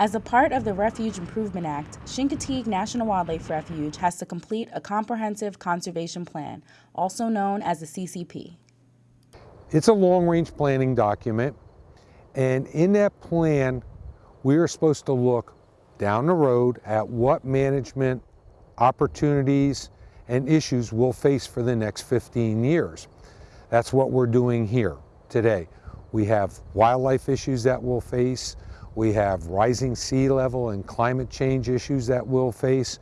As a part of the Refuge Improvement Act, Chincoteague National Wildlife Refuge has to complete a comprehensive conservation plan, also known as the CCP. It's a long-range planning document, and in that plan, we are supposed to look down the road at what management opportunities and issues we'll face for the next 15 years. That's what we're doing here today. We have wildlife issues that we'll face. We have rising sea level and climate change issues that we'll face.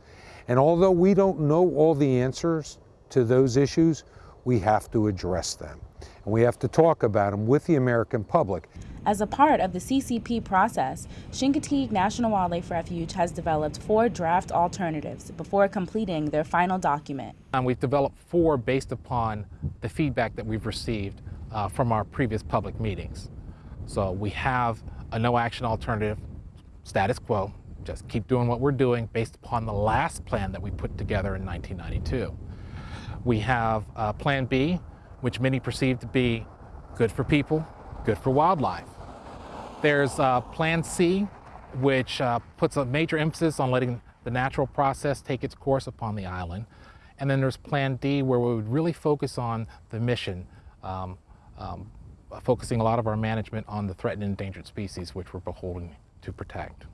And although we don't know all the answers to those issues, we have to address them. And we have to talk about them with the American public. As a part of the CCP process, Chincoteague National Wildlife Refuge has developed four draft alternatives before completing their final document. And we've developed four based upon the feedback that we've received uh, from our previous public meetings. So we have a no action alternative, status quo, just keep doing what we're doing based upon the last plan that we put together in 1992. We have uh, Plan B, which many perceive to be good for people, good for wildlife. There's uh, Plan C, which uh, puts a major emphasis on letting the natural process take its course upon the island. And then there's Plan D, where we would really focus on the mission, um, um, focusing a lot of our management on the threatened and endangered species, which we're beholden to protect.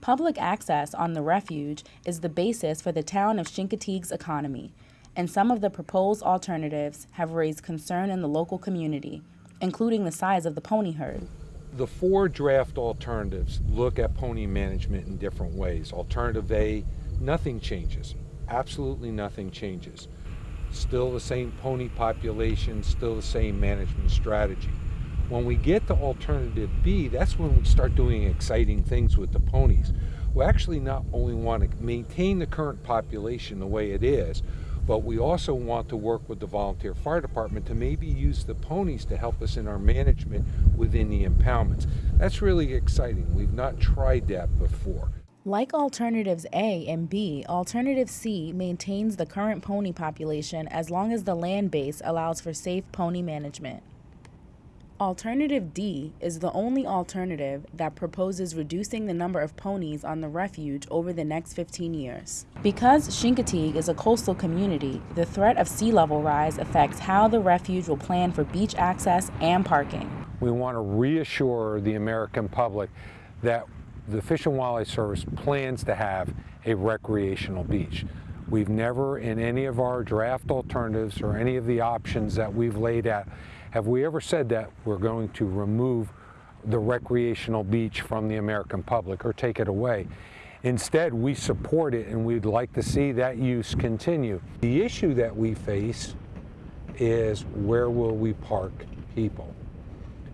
Public access on the refuge is the basis for the town of Chincoteague's economy, and some of the proposed alternatives have raised concern in the local community, including the size of the pony herd. The four draft alternatives look at pony management in different ways. Alternative A, nothing changes. Absolutely nothing changes. Still the same pony population, still the same management strategy. When we get to alternative B, that's when we start doing exciting things with the ponies. We actually not only want to maintain the current population the way it is, but we also want to work with the volunteer fire department to maybe use the ponies to help us in our management within the impoundments. That's really exciting. We've not tried that before. Like alternatives A and B, alternative C maintains the current pony population as long as the land base allows for safe pony management. Alternative D is the only alternative that proposes reducing the number of ponies on the refuge over the next 15 years. Because Chincoteague is a coastal community, the threat of sea level rise affects how the refuge will plan for beach access and parking. We want to reassure the American public that the Fish and Wildlife Service plans to have a recreational beach. We've never, in any of our draft alternatives or any of the options that we've laid out, have we ever said that we're going to remove the recreational beach from the American public or take it away? Instead, we support it and we'd like to see that use continue. The issue that we face is where will we park people?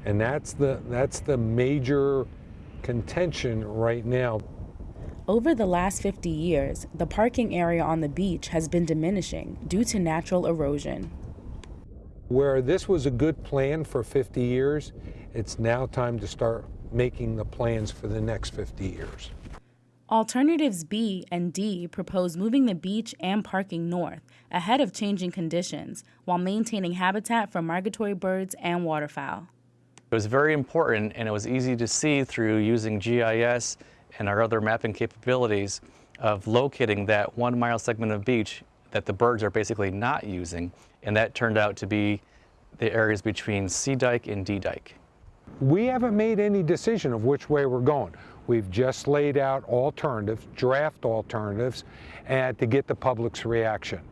And that's the, that's the major contention right now. Over the last 50 years, the parking area on the beach has been diminishing due to natural erosion. Where this was a good plan for 50 years, it's now time to start making the plans for the next 50 years. Alternatives B and D propose moving the beach and parking north ahead of changing conditions while maintaining habitat for migratory birds and waterfowl. It was very important and it was easy to see through using GIS and our other mapping capabilities of locating that one mile segment of beach that the birds are basically not using, and that turned out to be the areas between C Dike and D Dike. We haven't made any decision of which way we're going. We've just laid out alternatives, draft alternatives, and to get the public's reaction.